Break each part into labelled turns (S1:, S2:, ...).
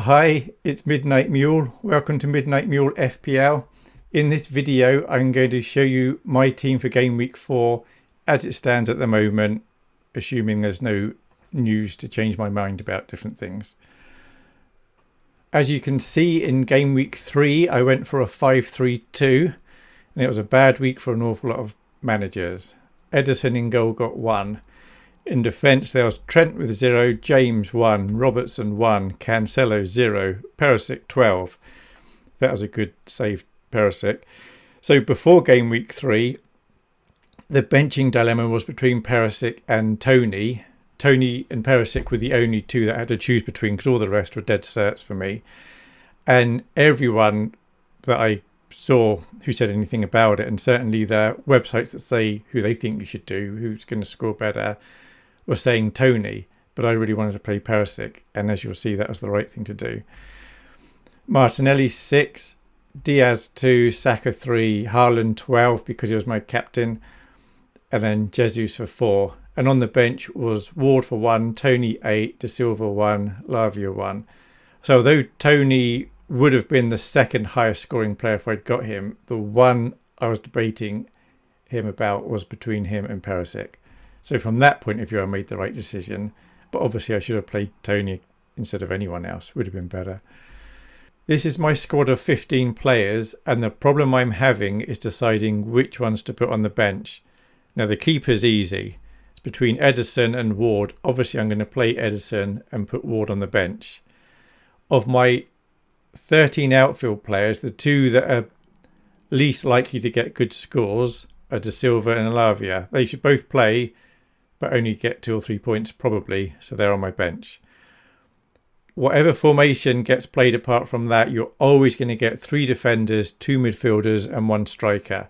S1: Hi, it's Midnight Mule. Welcome to Midnight Mule FPL. In this video, I'm going to show you my team for game week 4 as it stands at the moment, assuming there's no news to change my mind about different things. As you can see in game week 3, I went for a 5-3-2 and it was a bad week for an awful lot of managers. Ederson in goal got 1. In defence, there was Trent with 0, James 1, Robertson 1, Cancelo 0, Perisic 12. That was a good save, Perisic. So before game week 3, the benching dilemma was between Perisic and Toney. Toney and Perisic were the only two that I had to choose between because all the rest were dead certs for me. And everyone that I saw who said anything about it, and certainly the websites that say who they think you should do, who's going to score better, were saying Toney, but I really wanted to play Perisic, and as you'll see, that was the right thing to do. Martinelli 6, Diaz 2, Saka 3, Haaland 12 because he was my captain, and then Jesus for 4. And on the bench was Ward for 1, Toney 8, De Silva 1, Lavia 1. So although Toney would have been the second highest scoring player if I'd got him, the one I was debating him about was between him and Perisic. So from that point of view, I made the right decision. But obviously, I should have played Toney instead of anyone else. Would have been better. This is my squad of 15 players, and the problem I'm having is deciding which ones to put on the bench. Now, the keeper's easy. It's between Ederson and Ward. Obviously, I'm going to play Ederson and put Ward on the bench. Of my 13 outfield players, the two that are least likely to get good scores are De Silva and Lavia. They should both play but only get two or three points probably, so they're on my bench. Whatever formation gets played apart from that, you're always going to get three defenders, two midfielders, and one striker,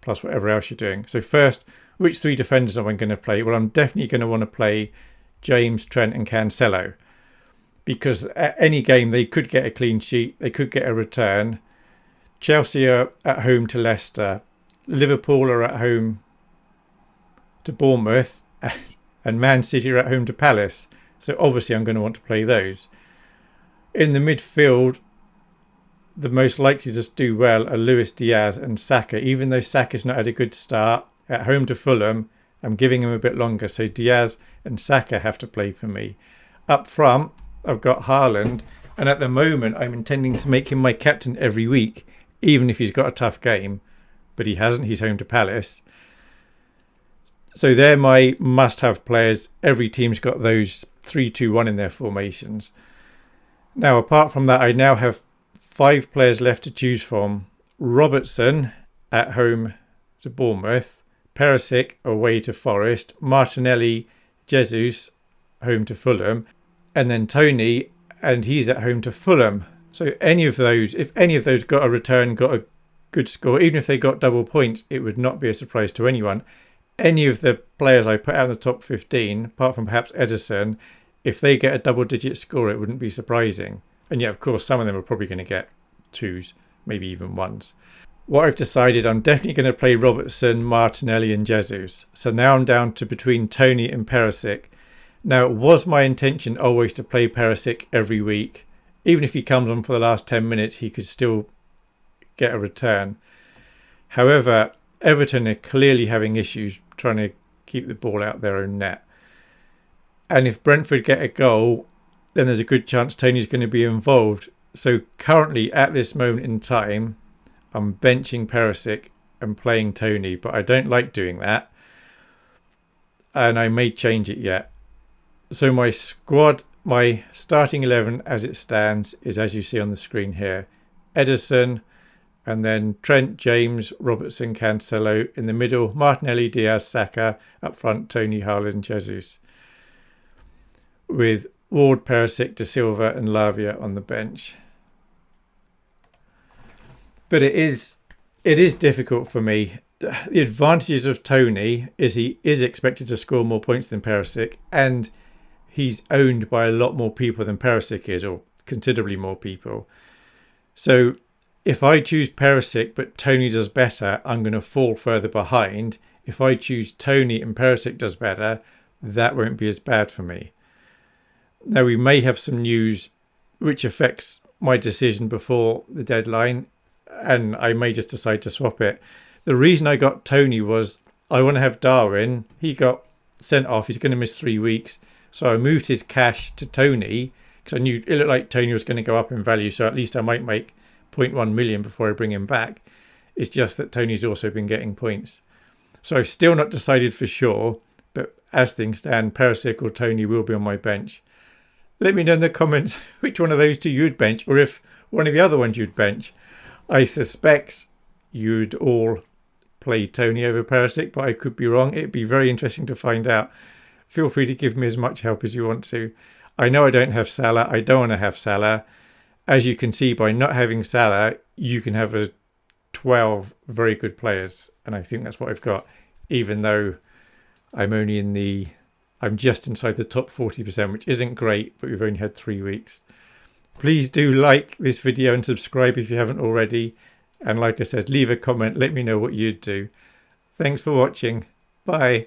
S1: plus whatever else you're doing. So first, which three defenders am I going to play? Well, I'm definitely going to want to play James, Trent, and Cancelo, because at any game they could get a clean sheet, they could get a return. Chelsea are at home to Leicester, Liverpool are at home to Bournemouth, and Man City are at home to Palace. So obviously I'm going to want to play those. In the midfield, the most likely to do well are Luis Diaz and Saka. Even though Saka's not had a good start at home to Fulham, I'm giving him a bit longer. So Diaz and Saka have to play for me. Up front, I've got Haaland. And at the moment, I'm intending to make him my captain every week, even if he's got a tough game. But he hasn't. He's home to Palace. So they're my must-have players. Every team's got those three-two-one in their formations. Now, apart from that, I now have five players left to choose from. Robertson at home to Bournemouth, Perisic away to Forest, Martinelli, Jesus home to Fulham, and then Toney, and he's at home to Fulham. So any of those, if any of those got a return, got a good score, even if they got double points, it would not be a surprise to anyone any of the players I put out in the top 15, apart from perhaps Ederson, if they get a double digit score, it wouldn't be surprising. And yet, of course, some of them are probably going to get twos, maybe even ones. What I've decided, I'm definitely going to play Robertson, Martinelli, and Jesus. So now I'm down to between Toney and Perisic. Now, it was my intention always to play Perisic every week. Even if he comes on for the last 10 minutes, he could still get a return. However, Everton are clearly having issues trying to keep the ball out their own net. And if Brentford get a goal, then there's a good chance Toney's going to be involved. So currently, at this moment in time, I'm benching Perisic and playing Toney, but I don't like doing that. And I may change it yet. So my squad, my starting 11 as it stands is as you see on the screen here. Ederson, and then Trent, James, Robertson, Cancelo in the middle, Martinelli, Diaz, Saka up front, Toney, Haaland, Jesus, with Ward, Perisic, De Silva, and Lavia on the bench. But it is it is difficult for me. The advantages of Toney is he is expected to score more points than Perisic, and he's owned by a lot more people than Perisic is, or considerably more people. So if I choose Perisic but Toney does better, I'm going to fall further behind. If I choose Toney and Perisic does better, that won't be as bad for me. Now we may have some news which affects my decision before the deadline, and I may just decide to swap it. The reason I got Toney was I want to have Darwin. He got sent off. He's going to miss three weeks. So I moved his cash to Toney because I knew it looked like Toney was going to go up in value. So at least I might make 0.1 million before I bring him back. It's just that Toney's also been getting points. So I've still not decided for sure, but as things stand, Perisic or Toney will be on my bench. Let me know in the comments which one of those two you'd bench, or if one of the other ones you'd bench. I suspect you'd all play Toney over Perisic, but I could be wrong. It'd be very interesting to find out. Feel free to give me as much help as you want to. I know I don't have Salah. I don't want to have Salah. As you can see, by not having Salah, you can have a 12 very good players. And I think that's what I've got, even though I'm only in the, I'm just inside the top 40%, which isn't great, but we've only had three weeks. Please do like this video and subscribe if you haven't already. And like I said, leave a comment. Let me know what you'd do. Thanks for watching. Bye.